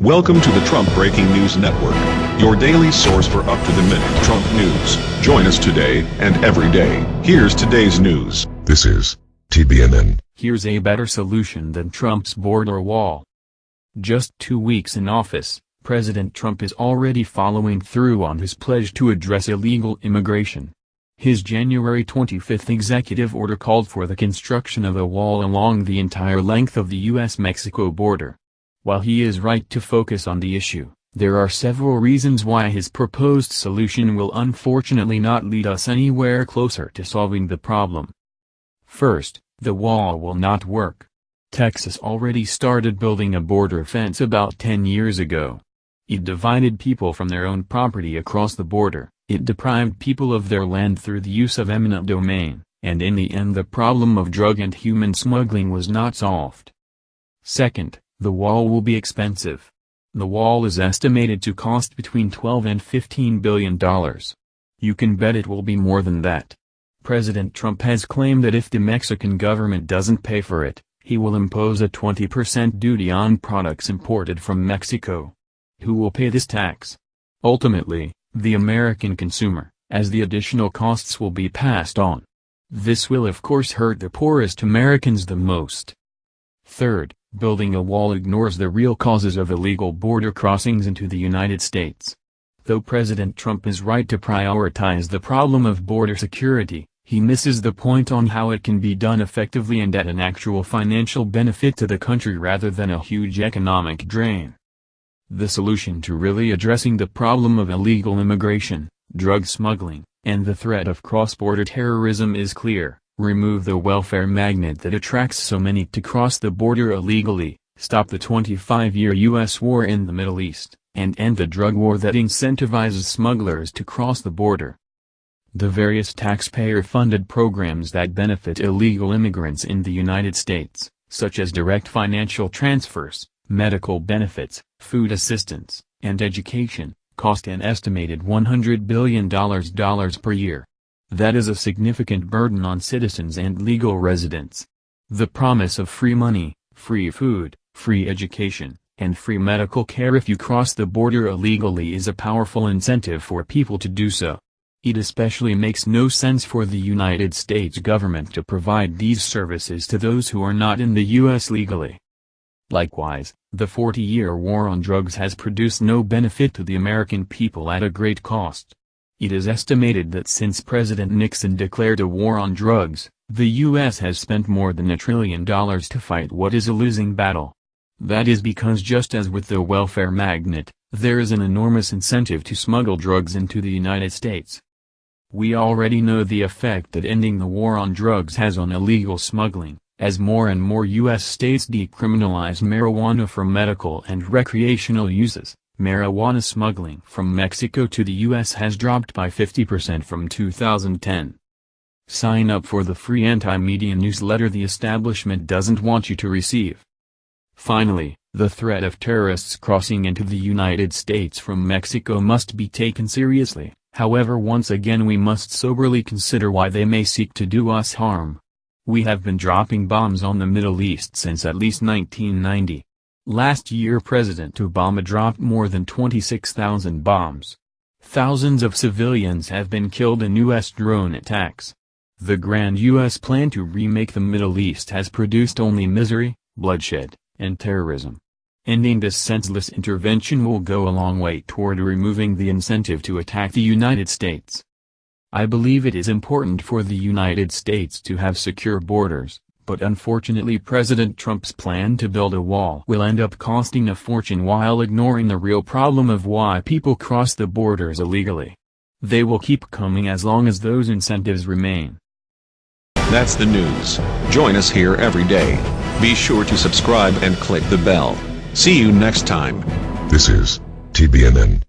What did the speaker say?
Welcome to the Trump Breaking News Network, your daily source for up-to-the-minute Trump news. Join us today and every day. Here's today's news. This is TBNN. Here's a better solution than Trump's border wall. Just two weeks in office, President Trump is already following through on his pledge to address illegal immigration. His January 25 executive order called for the construction of a wall along the entire length of the U.S.-Mexico border. While he is right to focus on the issue, there are several reasons why his proposed solution will unfortunately not lead us anywhere closer to solving the problem. First, the wall will not work. Texas already started building a border fence about 10 years ago. It divided people from their own property across the border, it deprived people of their land through the use of eminent domain, and in the end the problem of drug and human smuggling was not solved. Second, the wall will be expensive. The wall is estimated to cost between 12 and 15 billion dollars. You can bet it will be more than that. President Trump has claimed that if the Mexican government doesn't pay for it, he will impose a 20% duty on products imported from Mexico. Who will pay this tax? Ultimately, the American consumer, as the additional costs will be passed on. This will of course hurt the poorest Americans the most. Third, building a wall ignores the real causes of illegal border crossings into the United States. Though President Trump is right to prioritize the problem of border security, he misses the point on how it can be done effectively and at an actual financial benefit to the country rather than a huge economic drain. The solution to really addressing the problem of illegal immigration, drug smuggling, and the threat of cross-border terrorism is clear, remove the welfare magnet that attracts so many to cross the border illegally, stop the 25-year U.S. war in the Middle East, and end the drug war that incentivizes smugglers to cross the border. The various taxpayer-funded programs that benefit illegal immigrants in the United States, such as direct financial transfers, medical benefits, food assistance, and education, cost an estimated $100 billion per year. That is a significant burden on citizens and legal residents. The promise of free money, free food, free education, and free medical care if you cross the border illegally is a powerful incentive for people to do so. It especially makes no sense for the United States government to provide these services to those who are not in the U.S. legally. Likewise, the 40-year war on drugs has produced no benefit to the American people at a great cost. It is estimated that since President Nixon declared a war on drugs, the U.S. has spent more than a trillion dollars to fight what is a losing battle. That is because just as with the welfare magnet, there is an enormous incentive to smuggle drugs into the United States. We already know the effect that ending the war on drugs has on illegal smuggling. As more and more U.S. states decriminalize marijuana for medical and recreational uses, marijuana smuggling from Mexico to the U.S. has dropped by 50% from 2010. Sign up for the free anti-media newsletter the establishment doesn't want you to receive. Finally, the threat of terrorists crossing into the United States from Mexico must be taken seriously, however once again we must soberly consider why they may seek to do us harm. We have been dropping bombs on the Middle East since at least 1990. Last year President Obama dropped more than 26,000 bombs. Thousands of civilians have been killed in U.S. drone attacks. The grand U.S. plan to remake the Middle East has produced only misery, bloodshed, and terrorism. Ending this senseless intervention will go a long way toward removing the incentive to attack the United States. I believe it is important for the United States to have secure borders, but unfortunately President Trump's plan to build a wall will end up costing a fortune while ignoring the real problem of why people cross the borders illegally. They will keep coming as long as those incentives remain. That's the news. Join us here every day. Be sure to subscribe and click the bell. See you next time. This is TBNN.